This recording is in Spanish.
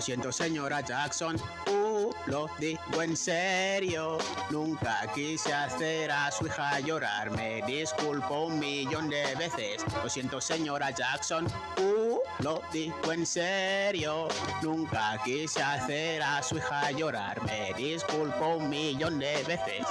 Lo siento, señora Jackson. Uh, lo digo en serio. Nunca quise hacer a su hija llorar. Me disculpo un millón de veces. Lo siento, señora Jackson. Uh, lo digo en serio. Nunca quise hacer a su hija llorar. Me disculpo un millón de veces.